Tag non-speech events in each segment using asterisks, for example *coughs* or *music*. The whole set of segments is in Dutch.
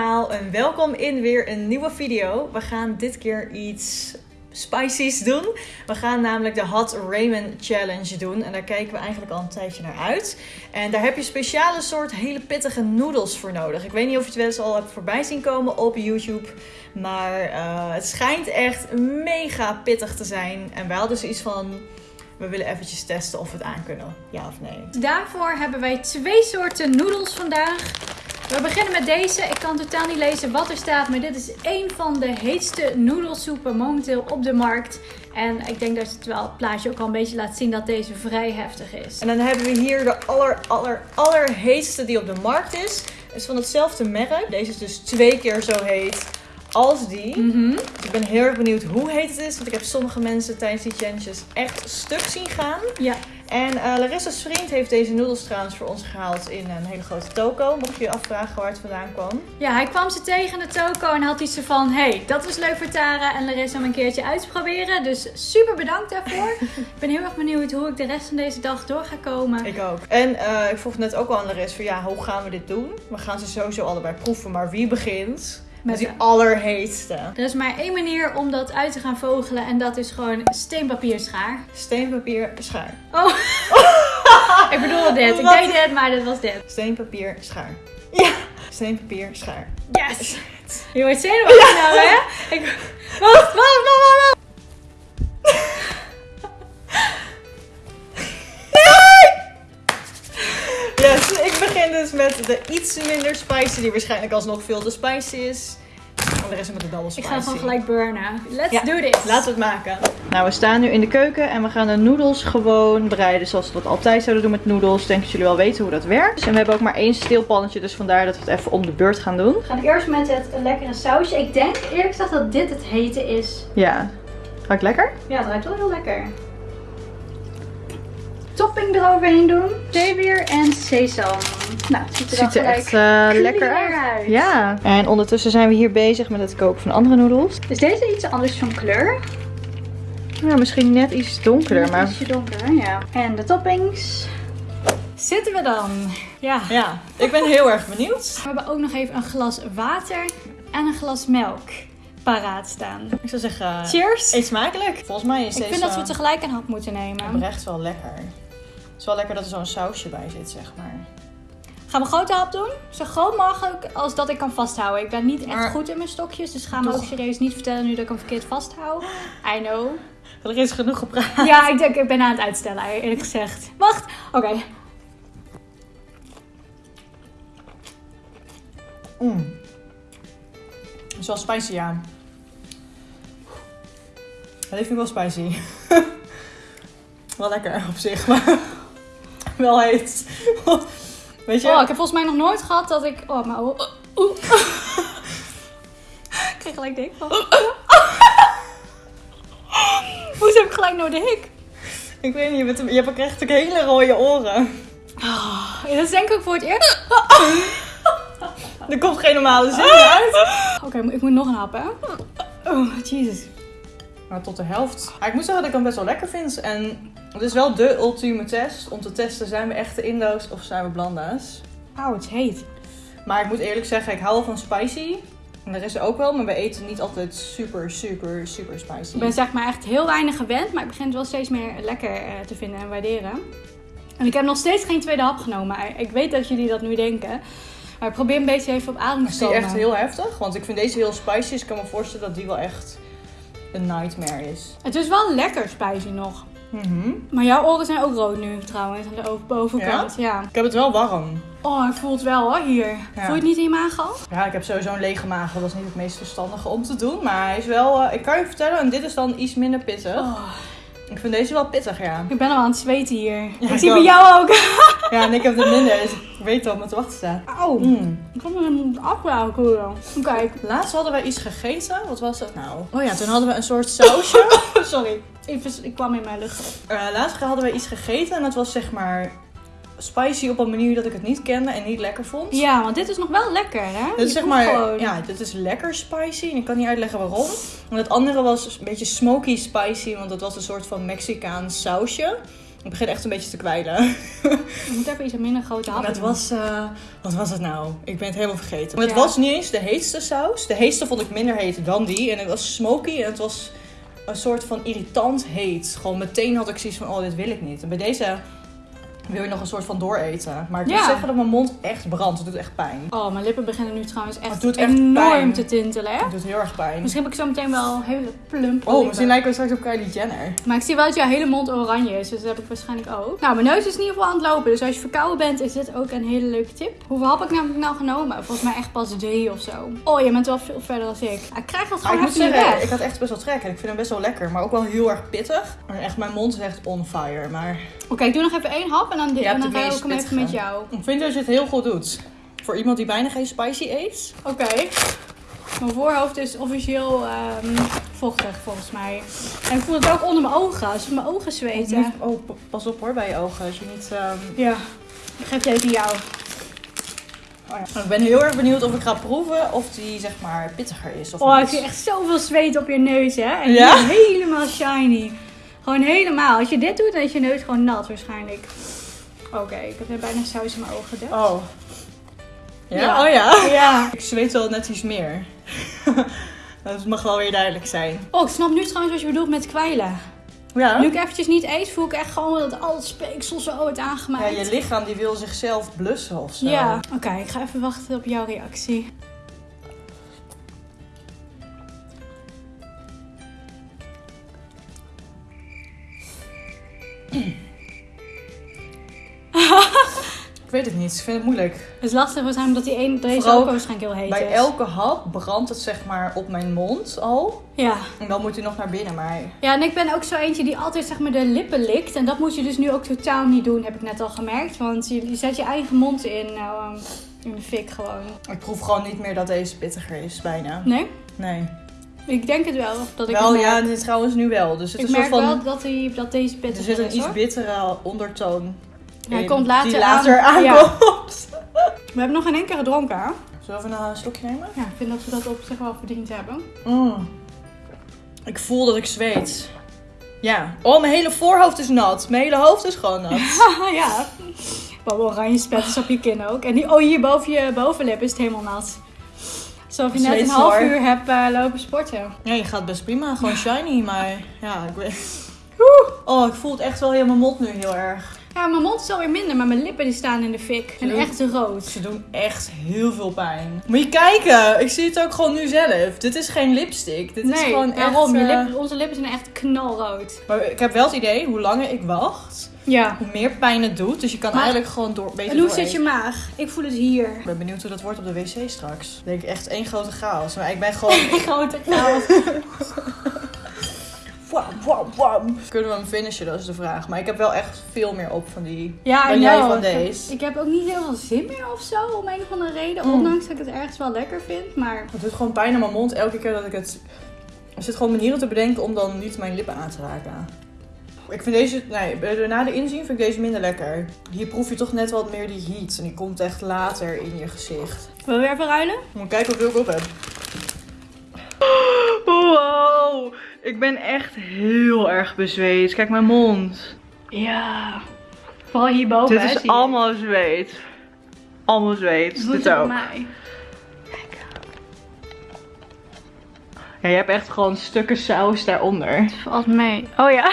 en welkom in weer een nieuwe video. We gaan dit keer iets spicy's doen. We gaan namelijk de Hot Ramen Challenge doen en daar kijken we eigenlijk al een tijdje naar uit. En daar heb je speciale soort hele pittige noedels voor nodig. Ik weet niet of je het wel eens al hebt voorbij zien komen op YouTube, maar eh, het schijnt echt mega pittig te zijn. En wij hadden zoiets van, we willen eventjes testen of we het aan kunnen, ja of nee. Daarvoor hebben wij twee soorten noedels vandaag. We beginnen met deze. Ik kan totaal niet lezen wat er staat, maar dit is een van de heetste noedelsoepen momenteel op de markt. En ik denk dat het wel het plaatje ook al een beetje laat zien dat deze vrij heftig is. En dan hebben we hier de aller, aller, allerheetste die op de markt is. Is van hetzelfde merk. Deze is dus twee keer zo heet als die. Mhm. Dus ik ben heel erg benieuwd hoe heet het is. Want ik heb sommige mensen tijdens die challenges echt stuk zien gaan. Ja, En eh Larissa's vriend heeft deze noedels trouwens voor ons gehaald in een hele grote toko. Mocht je je afvragen waar het vandaan kwam. ja, hij kwam ze tegen in de toko en had iets van... hey, dat is leuk voor Tara en Larissa om een keertje uit te proberen. Dus super bedankt daarvoor. *laughs* ik ben heel erg benieuwd hoe ik de rest van deze dag door ga komen. Ik ook. En eh, ik vroeg net ook al aan Larissa van ja, hoe gaan we dit doen? We gaan ze sowieso allebei proeven. Maar wie begint met die de- allerheetste? Er is maar één manier om dat uit te gaan vogelen en dat is gewoon steenpapier schaar. Steenpapier, schaar. Oh, *laughs* ik bedoel dit. Ik deed dit, maar dit was dit. Steenpapier, schaar. Ja! Steenpapier, schaar. Yes! Je wordt zenuwachtig nou, hè? Ik... Wacht, wacht, wacht, wacht, *laughs* ik begin dus met de iets minder spicy, die waarschijnlijk alsnog veel te spicy is. En de rest met de double Ik spicy. ga gewoon gelijk burnen. Let's Ja, do this. Laten we het maken. Nou, we staan nu in de keuken en we gaan de noedels gewoon bereiden zoals we dat altijd zouden doen met noedels. Ik denk dat jullie wel weten hoe dat werkt. En we hebben ook maar één steelpannetje, dus vandaar dat we het even om de beurt gaan doen. We gaan eerst met het lekkere sausje. Ik denk eerlijk gezegd dat dit het hete is. Ja. Ruikt lekker? Ja, het ruikt wel heel lekker. Topping eroverheen doen. Zeewier en sesam. Nou, het ziet er, Ziet er echt eh, lekker uit. Ja. En ondertussen zijn we hier bezig met het koken van andere noedels. Is deze iets anders van kleur? Ja, misschien net iets donkerder, maar... Ietsje donker, ja. En de toppings. Zitten we dan? Ja. Ja, ik ben heel erg benieuwd. We hebben ook nog even een glas water en een glas melk paraat staan. Ik zou zeggen, Cheers! eet smakelijk. Volgens mij is Ik deze vind dat we tegelijk een hap moeten nemen. oprecht wel lekker. Het is wel lekker dat er zo'n sausje bij zit, zeg maar. Gaan we grote hap doen? Zo groot mogelijk als dat ik kan vasthouden. Ik ben niet echt Maar- goed in mijn stokjes, dus ga me ook serieus niet vertellen nu dat ik hem verkeerd vasthoud. I know. Er is genoeg gepraat. Ja, ik denk ik ben aan het uitstellen, eerlijk gezegd. Wacht, oké. Mm. Het is wel spicy, ja. Het heeft nu wel spicy. *laughs* wel lekker op zich, maar wel heet. Weet je? Oh, ik heb volgens mij nog nooit gehad dat ik... Oh, maar... Oh, *laughs* ik kreeg gelijk de hik van. *laughs* Hoezo heb ik gelijk nou de hik? Ik weet niet, je, bent, je hebt ook echt hele rode oren. Oh, dat is denk ik ook voor het eerst. *laughs* Er komt geen normale zin uit. Oké, ik moet nog een hap, hè? Oh, jezus. Maar tot de helft. Maar ik moet zeggen dat ik hem best wel lekker vind. En het is wel de ultieme test om te testen: zijn we echte Indo's of zijn we blanda's? Auw, het is heet. Maar ik moet eerlijk zeggen, ik hou wel van spicy. En de rest ook wel, maar we eten niet altijd super, super, super spicy. Ik ben zeg maar echt heel weinig gewend, maar ik begin het wel steeds meer lekker eh, te vinden en waarderen. En ik heb nog steeds geen tweede hap genomen. Ik weet dat jullie dat nu denken. Maar ik probeer een beetje even op adem te Is die komen. echt heel heftig? Want ik vind deze heel spicy, dus ik kan me voorstellen dat die wel echt een nightmare is. Het is wel lekker spicy nog. Mhm. Maar jouw oren zijn ook rood nu trouwens, aan de bovenkant. Ja? Ik heb het wel warm. Oh, ik voel het wel hoor, hier. Ja. Voel je het niet in je maag al? Ja, ik heb sowieso een lege maag. Dat is niet het meest verstandige om te doen. Maar hij is wel, eh, ik kan je vertellen, en dit is dan iets minder pittig. Oh, Ik vind deze wel pittig, ja. ik ben al aan het zweten hier. ik ik zie bij jou ook. Ja, en ik heb het minder, dus ik weet wat me te wachten staat. Auw. Mm. Ik kan hem afbouwen. Kijk. Laatst hadden wij iets gegeten. Wat was dat nou? Oh ja, toen hadden we een soort sausje. *laughs* Sorry, ik kwam in mijn lucht. Eh, laatst hadden wij iets gegeten en dat was zeg maar spicy op een manier dat ik het niet kende en niet lekker vond. Ja, want dit is nog wel lekker, hè? Dit is zeg maar, gewoon- ja, dit is lekker spicy en ik kan niet uitleggen waarom. En het andere was een beetje smoky spicy, want dat was een soort van Mexicaans sausje. Ik begin echt een beetje te kwijlen. Je moet even iets minder grote happen Het was, eh, wat was het nou? Ik ben het helemaal vergeten. Maar het Ja. was niet eens de heetste saus. De heetste vond ik minder heet dan die. En het was smoky en het was een soort van irritant heet. Gewoon meteen had ik zoiets van, oh dit wil ik niet. En bij deze wil je nog een soort van dooreten. Maar ik moet Ja. zeggen dat mijn mond echt brandt. Het doet echt pijn. Oh, mijn lippen beginnen nu trouwens echt, Het doet echt enorm pijn. te tintelen, hè? Het doet heel erg pijn. Misschien heb ik zo meteen wel hele plump Oh, misschien lijken we straks op Kylie Jenner. Maar ik zie wel dat jouw hele mond oranje is, dus dat heb ik waarschijnlijk ook. Nou, mijn neus is in ieder geval aan het lopen, dus als je verkouden bent, is dit ook een hele leuke tip. Hoeveel hap ik namelijk nou genomen? Volgens mij echt pas drie of zo. Oh, je bent wel veel verder dan ik. Ik krijg dat Maar ik gewoon moet even niet zeggen, weg. ik had echt best wel trek. En ik vind hem best wel lekker. Maar ook wel heel erg pittig. En echt, mijn mond is echt on fire. Maar Oké, ik doe nog even één hap en dan, dit, Ja, en dan ga ik ook hem even met jou. ik vind dat je het heel goed doet. Voor iemand die bijna geen spicy eet. Oké. Mijn voorhoofd is officieel ehm, vochtig volgens mij. En ik voel het ook onder mijn ogen, als mijn ogen zweten. Oh, pas op hoor bij je ogen. Als je niet... ehm, Ja, ik geef deze jou. oh ja. Ik ben heel erg benieuwd of ik ga proeven of die zeg maar pittiger is. Of Oh, ik niet. zie echt zoveel zweet op je neus, hè? En Ja? helemaal shiny. Gewoon helemaal. Als je dit doet, dan is je neus gewoon nat waarschijnlijk. Oké, ik heb net bijna saus in mijn ogen. Oh. Ja? Ja. Oh ja? Ja. Ik zweet wel net iets meer. *laughs* dat mag wel weer duidelijk zijn. Oh, ik snap nu trouwens wat je bedoelt met kwijlen. Ja? Nu ik eventjes niet eet, voel ik echt gewoon dat al het speeksel zo wordt Ja, aangemaakt. je lichaam die wil zichzelf blussen of zo. Ja. Oké, ik ga even wachten op jouw reactie. Ik weet het niet. Ik vind het moeilijk. Het is lastig waarschijnlijk omdat die een, deze Vooral ook waarschijnlijk heel heet Bij is. elke hap brandt het zeg maar op mijn mond al. Ja. En dan moet hij nog naar binnen. Maar ja, en ik ben ook zo eentje die altijd zeg maar de lippen likt. En dat moet je dus nu ook totaal niet doen, heb ik net al gemerkt. Want je, je zet je eigen mond in, nou, ehm, in de fik gewoon. ik proef gewoon niet meer dat deze pittiger is bijna. Nee? Nee. Ik denk het wel. Dat ik wel, ja, dit trouwens nu wel. Dus het ik is merk soort van... wel dat, die, dat deze er pittig zit een is iets hoor. bittere ondertoon Hij in, komt later die later aan. Ja. aankomt. We hebben nog geen één keer gedronken. hè? Zullen we even een slokje nemen? Ja, ik vind dat we dat op zich wel verdiend hebben. Mm. Ik voel dat ik zweet. Ja. Oh, mijn hele voorhoofd is nat. Mijn hele hoofd is gewoon nat. *laughs* ja. Wat oranje spetters op je kin ook. En die, oh, hier boven je bovenlip is het helemaal nat. Alsof je net een half uur hebt eh, lopen sporten. Ja, je gaat best prima. Gewoon shiny, maar ja, ik weet... Oh, ik voel het echt wel in mijn mond nu heel erg. Ja, mijn mond is alweer minder, maar mijn lippen die staan in de fik. En echt rood. Ze doen echt heel veel pijn. Moet je kijken, ik zie het ook gewoon nu zelf. Dit is geen lipstick. Dit is gewoon echt... Je eh, lip- onze lippen zijn echt knalrood. Maar ik heb wel het idee, hoe langer ik wacht, Ja. hoe meer pijn het doet. Dus je kan Maar- eigenlijk gewoon door, beter En hoe zit je maag? Ik voel het hier. Ik ben benieuwd hoe dat wordt op de wc straks. Ik denk echt één grote chaos. Maar ik ben gewoon... *laughs* Grote chaos. *laughs* wam, wam, wam. Kunnen we hem finishen, dat is de vraag. Maar ik heb wel echt veel meer op van die... Ja, Dan jij van Ik heb- deze. Ik heb ook niet heel veel zin meer of zo, om een of andere reden. Mm. Ondanks dat ik het ergens wel lekker vind. Maar Het doet gewoon pijn in mijn mond elke keer dat ik het... Er zit gewoon manieren te bedenken om dan niet mijn lippen aan te raken. Ik vind deze... Nee, bij- na de inzien vind ik deze minder lekker. Hier proef je toch net wat meer die heat. En die komt echt later in je gezicht. willen we weer even ruilen? Moet kijken hoeveel ik op heb. Ik ben echt heel erg bezweet. Kijk mijn mond. Ja. Vooral hierboven. Dit is allemaal zweet. Allemaal zweet. Dit het op ook. mij. Ja, je hebt echt gewoon stukken saus daaronder. Valt mee. Oh ja.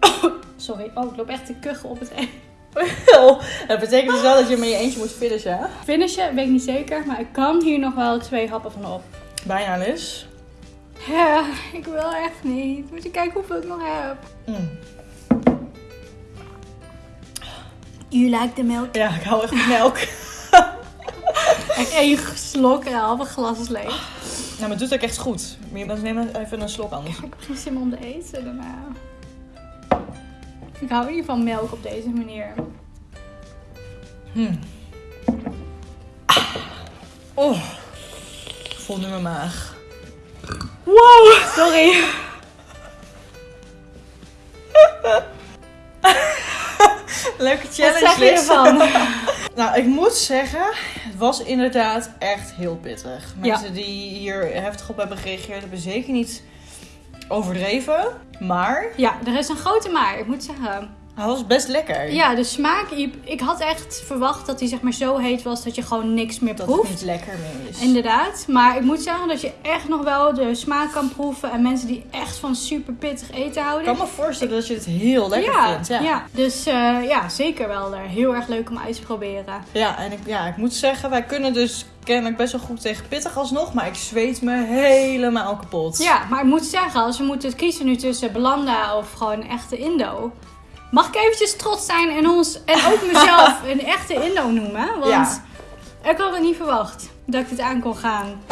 *coughs* Sorry. Oh, ik loop echt te kuchen op het eind. *laughs* dat betekent dus wel dat je met je eentje moet finishen? Finishen, weet ik niet zeker. Maar ik kan hier nog wel twee happen van op. Bijna Liz. Ja, ik wil echt niet. Moet je kijken hoeveel ik nog heb. Mm. You like the milk? Ja, ik hou echt van melk. *laughs* Echt één slok en een halve glas is leeg. nou, maar het doet ook echt goed. Maar je neem even een slok anders. Ik heb geen zin om te eten daarna. Ik hou niet van melk op deze manier. Hmm. Oh. Ik voel nu mijn maag. Wow, sorry. *laughs* Leuke Wat challenge, zeg je ervan? *laughs* Nou, ik moet zeggen, het was inderdaad echt heel pittig. Ja. Mensen die hier heftig op hebben gereageerd, hebben zeker niet overdreven. Maar Ja, er is een grote maar, ik moet zeggen. Hij was best lekker. Ja, de smaak, ik- ik had echt verwacht dat hij zeg maar zo heet was dat je gewoon niks meer Dat het proeft. niet lekker meer is. Inderdaad, maar ik moet zeggen dat je echt nog wel de smaak kan proeven. En mensen die echt van super pittig eten Ik houden. kan me voorstellen dat je het heel lekker ja, vindt. Ja. ja. dus eh, ja, zeker wel er. Heel erg leuk om uit te proberen. Ja, en ik, ja, ik moet zeggen, wij kunnen dus kennelijk best wel goed tegen pittig alsnog. Maar ik zweet me helemaal kapot. Ja, maar ik moet zeggen, als we moeten kiezen nu tussen Belanda of gewoon echte Indo. Mag ik eventjes trots zijn en ons en ook mezelf *laughs* een echte Indo noemen? Want Ja. ik had het niet verwacht dat ik dit aan kon gaan.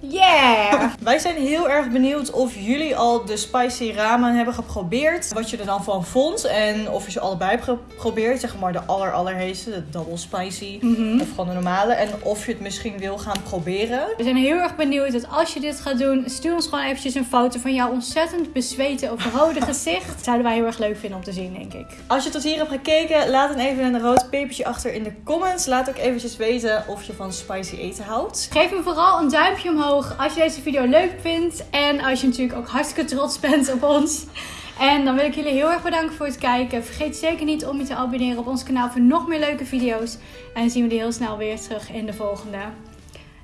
Yeah! *laughs* Wij zijn heel erg benieuwd of jullie al de spicy ramen hebben geprobeerd. Wat je er dan van vond. En of je ze allebei hebt geprobeerd. Zeg maar de aller allerheeste, de double spicy. Mhm. Of gewoon de normale. En of je het misschien wil gaan proberen. We zijn heel erg benieuwd dat als je dit gaat doen, stuur ons gewoon eventjes een foto van jouw ontzettend bezweten of rode *laughs* gezicht. Dat zouden wij heel erg leuk vinden om te zien, denk ik. Als je tot hier hebt gekeken, laat dan even een rood pepertje achter in de comments. Laat ook eventjes weten of je van spicy eten houdt. Geef me vooral een duimpje omhoog als je deze video leuk vindt. En als je natuurlijk ook hartstikke trots bent op ons. En dan wil ik jullie heel erg bedanken voor het kijken. Vergeet zeker niet om je te abonneren op ons kanaal voor nog meer leuke video's. En dan zien we jullie heel snel weer terug in de volgende.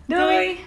Doei. Doei.